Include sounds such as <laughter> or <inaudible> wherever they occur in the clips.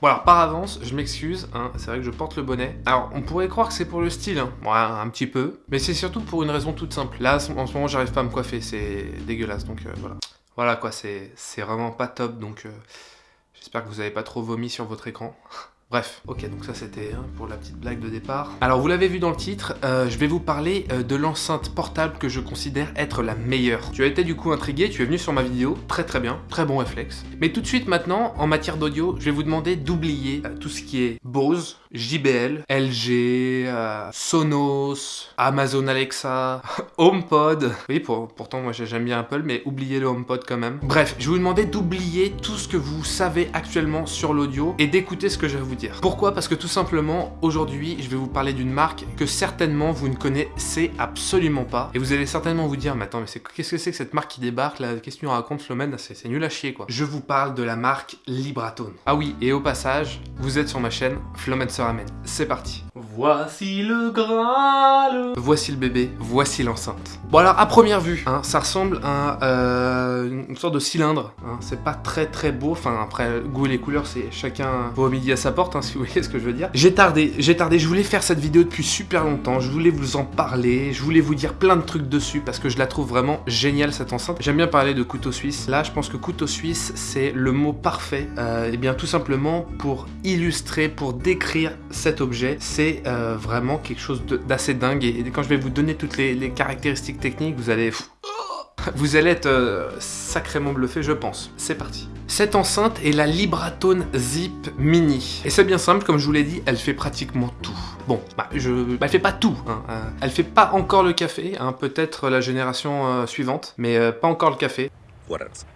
Bon alors par avance, je m'excuse, hein, c'est vrai que je porte le bonnet. Alors on pourrait croire que c'est pour le style, hein. un petit peu, mais c'est surtout pour une raison toute simple. Là en ce moment j'arrive pas à me coiffer, c'est dégueulasse, donc euh, voilà. Voilà quoi, c'est vraiment pas top, donc euh, j'espère que vous avez pas trop vomi sur votre écran. Bref, ok, donc ça c'était hein, pour la petite blague de départ. Alors vous l'avez vu dans le titre, euh, je vais vous parler euh, de l'enceinte portable que je considère être la meilleure. Tu as été du coup intrigué, tu es venu sur ma vidéo, très très bien, très bon réflexe. Mais tout de suite maintenant, en matière d'audio, je vais vous demander d'oublier euh, tout ce qui est Bose, JBL, LG, Sonos, Amazon Alexa, <laughs> HomePod. Oui, pour, pourtant moi j'aime bien Apple, mais oubliez le HomePod quand même. Bref, je vais vous demander d'oublier tout ce que vous savez actuellement sur l'audio et d'écouter ce que je vais vous pourquoi? Parce que tout simplement, aujourd'hui, je vais vous parler d'une marque que certainement vous ne connaissez absolument pas. Et vous allez certainement vous dire, mais attends, mais qu'est-ce que c'est que cette marque qui débarque? Là Qu'est-ce que tu racontes, Flomen C'est nul à chier, quoi. Je vous parle de la marque Libratone. Ah oui, et au passage, vous êtes sur ma chaîne Flomen se ramène. C'est parti. Voici le Graal Voici le bébé, voici l'enceinte. Bon alors, à première vue, hein, ça ressemble à euh, une sorte de cylindre. Hein. C'est pas très très beau, enfin après, goût et les couleurs, c'est chacun au midi à sa porte, hein, <laughs> si vous voyez ce que je veux dire. J'ai tardé, j'ai tardé, je voulais faire cette vidéo depuis super longtemps, je voulais vous en parler, je voulais vous dire plein de trucs dessus, parce que je la trouve vraiment géniale cette enceinte. J'aime bien parler de couteau suisse. Là, je pense que couteau suisse, c'est le mot parfait. et euh, eh bien, tout simplement, pour illustrer, pour décrire cet objet, c'est euh, vraiment quelque chose d'assez dingue. Et, quand je vais vous donner toutes les, caractéristiques techniques, vous allez... <laughs> Vous allez être euh, sacrément bluffé, je pense. C'est parti. Cette enceinte est la Libratone Zip Mini. Et c'est bien simple, comme je vous l'ai dit, elle fait pratiquement tout. Bon, bah, je... Bah, elle fait pas tout. Hein. Euh, elle fait pas encore le café, hein, peut-être la génération suivante, mais pas encore le café. What else?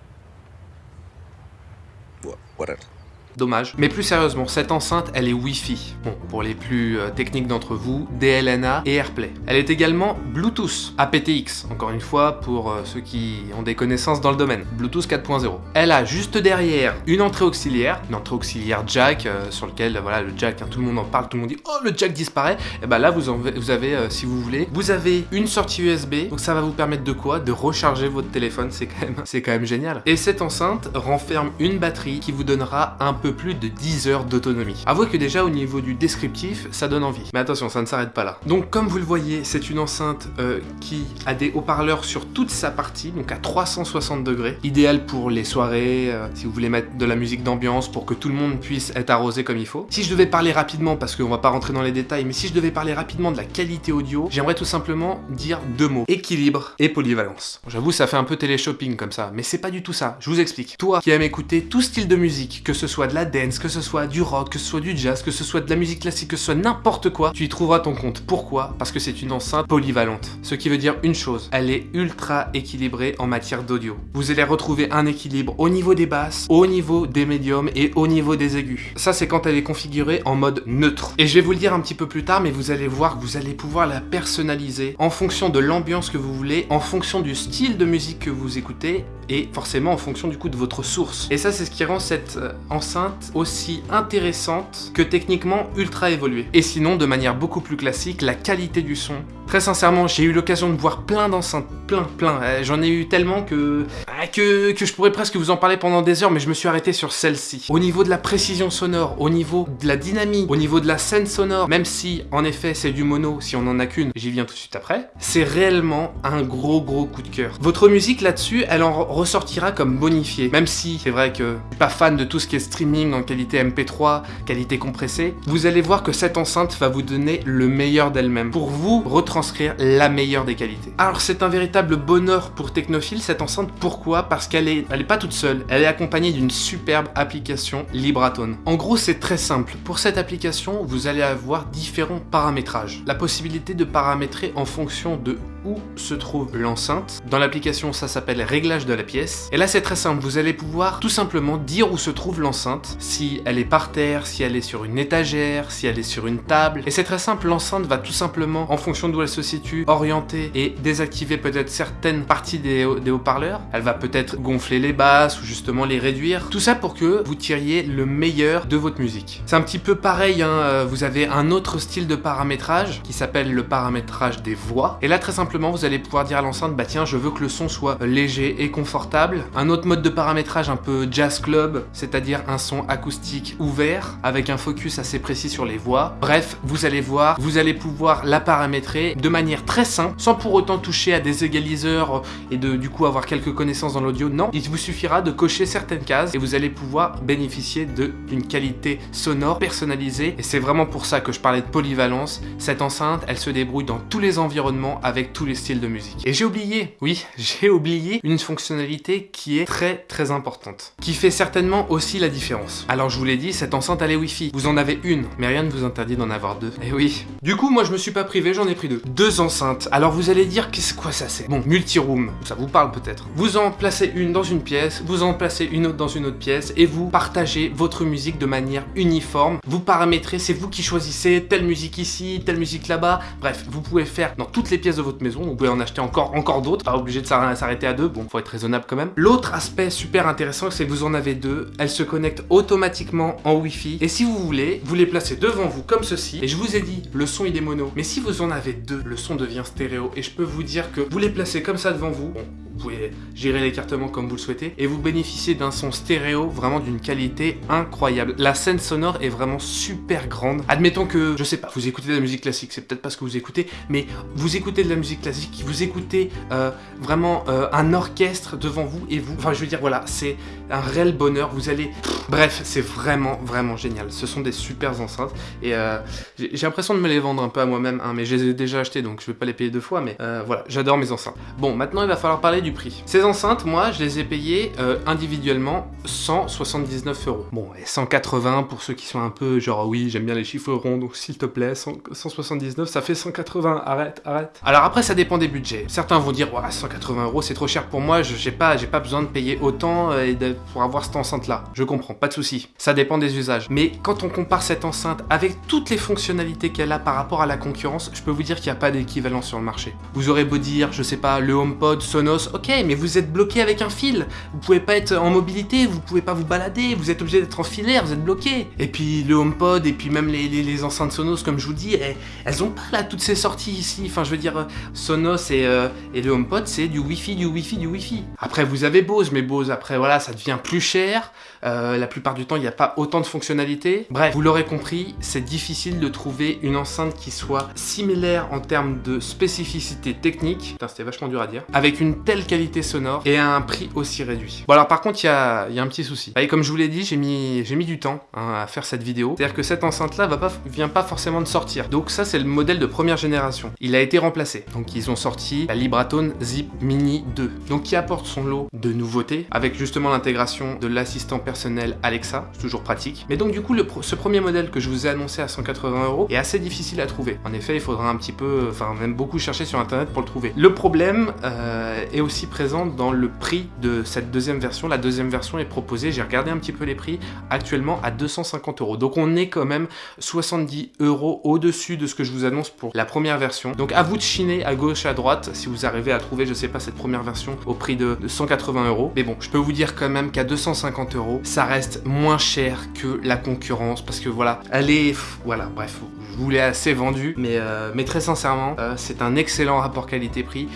What else? Dommage. Mais plus sérieusement, cette enceinte, elle est Wi-Fi. Bon, pour les plus euh, techniques d'entre vous, DLNA et AirPlay. Elle est également Bluetooth, aptX, encore une fois pour euh, ceux qui ont des connaissances dans le domaine. Bluetooth 4.0. Elle a juste derrière une entrée auxiliaire, une entrée auxiliaire jack, euh, sur lequel, voilà, le jack, hein, tout le monde en parle, tout le monde dit « Oh, le jack disparaît !» Et bah là, vous, vous avez, si vous voulez, vous avez une sortie USB, donc ça va vous permettre de quoi? De recharger votre téléphone, c'est quand, <laughs> quand même génial. Et cette enceinte renferme une batterie qui vous donnera un peu plus de 10 heures d'autonomie. Avouez que déjà au niveau du descriptif, ça donne envie. Mais attention, ça ne s'arrête pas là. Donc comme vous le voyez, c'est une enceinte euh, qui a des haut-parleurs sur toute sa partie, donc à 360 degrés. Idéal pour les soirées, euh, si vous voulez mettre de la musique d'ambiance pour que tout le monde puisse être arrosé comme il faut. Si je devais parler rapidement, parce qu'on va pas rentrer dans les détails, mais si je devais parler rapidement de la qualité audio, j'aimerais tout simplement dire deux mots. Équilibre et polyvalence. J'avoue, ça fait un peu télé-shopping comme ça, mais c'est pas du tout ça. Je vous explique. Toi qui aimes écouter tout style de musique, que ce soit la dance, que ce soit du rock, que ce soit du jazz, que ce soit de la musique classique, que ce soit n'importe quoi, tu y trouveras ton compte. Pourquoi? Parce que c'est une enceinte polyvalente. Ce qui veut dire une chose, elle est ultra équilibrée en matière d'audio. Vous allez retrouver un équilibre au niveau des basses, au niveau des médiums et au niveau des aigus. Ça, c'est quand elle est configurée en mode neutre. Et je vais vous le dire un petit peu plus tard, mais vous allez voir que vous allez pouvoir la personnaliser en fonction de l'ambiance que vous voulez, en fonction du style de musique que vous écoutez et forcément en fonction du coup de votre source. Et ça, c'est ce qui rend cette euh, enceinte aussi intéressante que techniquement ultra évoluée. Et sinon, de manière beaucoup plus classique, la qualité du son. Très sincèrement, j'ai eu l'occasion de voir plein d'enceintes, plein, plein. Euh, j'en ai eu tellement que, que, que je pourrais presque vous en parler pendant des heures, mais je me suis arrêté sur celle-ci. Au niveau de la précision sonore, au niveau de la dynamique, au niveau de la scène sonore, même si, en effet, c'est du mono, si on en a qu'une, j'y viens tout de suite après, c'est réellement un gros gros coup de cœur. Votre musique là-dessus, elle en ressortira comme bonifiée, même si c'est vrai que je suis pas fan de tout ce qui est streaming en qualité MP3, qualité compressée, vous allez voir que cette enceinte va vous donner le meilleur d'elle-même, pour vous retranscrire la meilleure des qualités. Alors c'est un véritable bonheur pour Technophile cette enceinte, pourquoi Parce qu'elle est, elle est pas toute seule, elle est accompagnée d'une superbe application Libratone. En gros c'est très simple, pour cette application vous allez avoir différents paramétrages. La possibilité de paramétrer en fonction de où se trouve l'enceinte. Dans l'application, ça s'appelle réglage de la pièce. Et là, c'est très simple. Vous allez pouvoir tout simplement dire où se trouve l'enceinte, si elle est par terre, si elle est sur une étagère, si elle est sur une table. Et c'est très simple, l'enceinte va tout simplement, en fonction d'où elle se situe, orienter et désactiver peut-être certaines parties des, haut-parleurs. Elle va peut-être gonfler les basses ou justement les réduire. Tout ça pour que vous tiriez le meilleur de votre musique. C'est un petit peu pareil, hein. vous avez un autre style de paramétrage qui s'appelle le paramétrage des voix. Et là, très simplement, vous allez pouvoir dire à l'enceinte, bah tiens, je veux que le son soit léger et confortable. Un autre mode de paramétrage un peu jazz club, c'est-à-dire un son acoustique ouvert, avec un focus assez précis sur les voix. Bref, vous allez voir, vous allez pouvoir la paramétrer de manière très simple, sans pour autant toucher à des égaliseurs et de du coup avoir quelques connaissances dans l'audio. Non, il vous suffira de cocher certaines cases et vous allez pouvoir bénéficier d'une qualité sonore personnalisée. Et c'est vraiment pour ça que je parlais de polyvalence. Cette enceinte, elle se débrouille dans tous les environnements avec tous les styles de musique. Et j'ai oublié, oui, <laughs> j'ai oublié une fonctionnalité qui est très très importante, qui fait certainement aussi la différence. Alors je vous l'ai dit, cette enceinte elle est Wi-Fi. Vous en avez une, mais rien ne vous interdit d'en avoir deux. Et eh oui. Du coup, moi je me suis pas privé, j'en ai pris deux. Deux enceintes. Alors vous allez dire, qu'est-ce quoi ça c'est? Bon, multi-room, ça vous parle peut-être. Vous en placez une dans une pièce, vous en placez une autre dans une autre pièce, et vous partagez votre musique de manière uniforme. Vous paramétrez, c'est vous qui choisissez telle musique ici, telle musique là-bas. Bref, vous pouvez faire dans toutes les pièces de votre maison, vous pouvez en acheter encore, encore d'autres, pas obligé de s'arrêter à deux, bon, faut être raisonnable quand même. L'autre aspect super intéressant, c'est que vous en avez deux, elles se connectent automatiquement en Wi-Fi, et si vous voulez, vous les placez devant vous comme ceci, et je vous ai dit, le son il est mono, mais si vous en avez deux, le son devient stéréo, et je peux vous dire que vous les placez comme ça devant vous, bon, pouvez gérer l'écartement comme vous le souhaitez, et vous bénéficiez d'un son stéréo vraiment d'une qualité incroyable. La scène sonore est vraiment super grande. Admettons que, je sais pas, vous écoutez de la musique classique, c'est peut-être pas ce que vous écoutez, mais vous écoutez de la musique classique, vous écoutez euh, vraiment euh, un orchestre devant vous, et vous, enfin je veux dire, voilà, c'est un réel bonheur, vous allez... Bref, c'est vraiment, vraiment génial. Ce sont des super enceintes, et euh, j'ai l'impression de me les vendre un peu à moi-même, hein, mais je les ai déjà achetés, donc je vais pas les payer deux fois, mais voilà, j'adore mes enceintes. Bon, maintenant il va falloir parler du prix. Ces enceintes, moi, je les ai payées euh, individuellement 179 euros. Bon, et 180 pour ceux qui sont un peu genre, oui, j'aime bien les chiffres ronds, donc s'il te plaît, 179, ça fait 180, arrête, arrête. Alors après, ça dépend des budgets. Certains vont dire, ouais, 180 euros, c'est trop cher pour moi, j'ai pas, pas besoin de payer autant euh, pour avoir cette enceinte-là. Je comprends, pas de souci. Ça dépend des usages. Mais quand on compare cette enceinte avec toutes les fonctionnalités qu'elle a par rapport à la concurrence, je peux vous dire qu'il n'y a pas d'équivalent sur le marché. Vous aurez beau dire, je sais pas, le HomePod, Sonos, ok, mais vous êtes bloqué avec un fil. Vous pouvez pas être en mobilité, vous pouvez pas vous balader, vous êtes obligé d'être en filaire, vous êtes bloqué. Et puis le HomePod et puis même les, les, enceintes Sonos, comme je vous dis, elles, ont pas là toutes ces sorties ici. Enfin, je veux dire, Sonos et, euh, et le HomePod, c'est du Wi-Fi, du Wi-Fi, du Wi-Fi. Après, vous avez Bose, mais Bose, après, voilà, ça devient plus cher. Euh, la plupart du temps, il n'y a pas autant de fonctionnalités. Bref, vous l'aurez compris, c'est difficile de trouver une enceinte qui soit similaire en termes de spécificité technique. C'était vachement dur à dire. Avec une telle qualité sonore et à un prix aussi réduit. Bon alors par contre il y a, un petit souci. Et comme je vous l'ai dit, j'ai mis, mis du temps hein, à faire cette vidéo. C'est-à-dire que cette enceinte là va pas, vient pas forcément de sortir. Donc ça c'est le modèle de première génération. Il a été remplacé. Donc ils ont sorti la Libratone Zip Mini 2. Donc qui apporte son lot de nouveautés avec justement l'intégration de l'assistant personnel Alexa. C'est toujours pratique. Mais donc du coup ce premier modèle que je vous ai annoncé à 180 euros est assez difficile à trouver. En effet il faudra un petit peu, enfin même beaucoup chercher sur internet pour le trouver. Le problème euh, est aussi présent dans le prix de cette deuxième version. La deuxième version est proposée, j'ai regardé un petit peu les prix, actuellement à 250 euros. Donc on est quand même 70 euros au-dessus de ce que je vous annonce pour la première version. Donc à vous de chiner à gauche à droite si vous arrivez à trouver, je sais pas, cette première version au prix de, 180 euros. Mais bon, je peux vous dire quand même qu'à 250 euros, ça reste moins cher que la concurrence parce que voilà, elle est... Voilà, bref, je vous l'ai assez vendu, mais, euh, mais très sincèrement, euh, c'est un excellent rapport qualité-prix.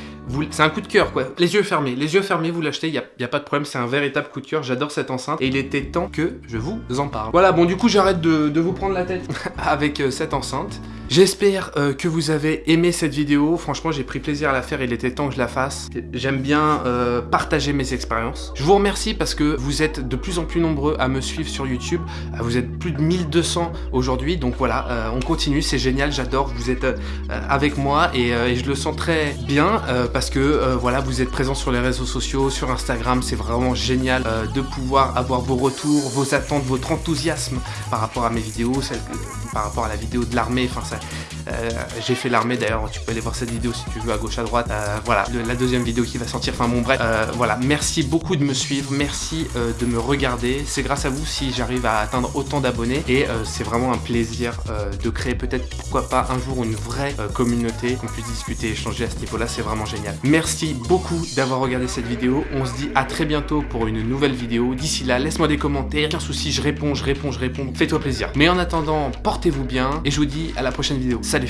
C'est un coup de cœur, quoi. Les yeux fermés, les yeux fermés, vous l'achetez, il n'y a, pas de problème, c'est un véritable coup de cœur. J'adore cette enceinte et il était temps que je vous en parle. Voilà, bon, du coup, j'arrête de, de, vous prendre la tête <laughs> avec euh, cette enceinte. J'espère euh, que vous avez aimé cette vidéo. Franchement, j'ai pris plaisir à la faire. Il était temps que je la fasse. J'aime bien euh, partager mes expériences. Je vous remercie parce que vous êtes de plus en plus nombreux à me suivre sur YouTube. Euh, vous êtes plus de 1200 aujourd'hui. Donc voilà, on continue. C'est génial. J'adore. Vous êtes avec moi et, je le sens très bien parce que voilà, vous êtes présents sur les réseaux sociaux, sur Instagram. C'est vraiment génial de pouvoir avoir vos retours, vos attentes, votre enthousiasme par rapport à mes vidéos, par rapport à la vidéo de l'armée. Enfin, ça euh, j'ai fait l'armée d'ailleurs, tu peux aller voir cette vidéo si tu veux à gauche à droite. Euh, voilà, la deuxième vidéo qui va sortir, enfin bon bref. Euh, voilà, merci beaucoup de me suivre, merci de me regarder. C'est grâce à vous si j'arrive à atteindre autant d'abonnés et c'est vraiment un plaisir de créer peut-être, pourquoi pas, un jour une vraie communauté qu'on puisse discuter, échanger à ce niveau-là, c'est vraiment génial. Merci beaucoup d'avoir regardé cette vidéo. On se dit à très bientôt pour une nouvelle vidéo. D'ici là, laisse-moi des commentaires. Aucun souci, je réponds, je réponds, je réponds. Fais-toi plaisir. Mais en attendant, portez-vous bien et je vous dis à la vidéo. Salut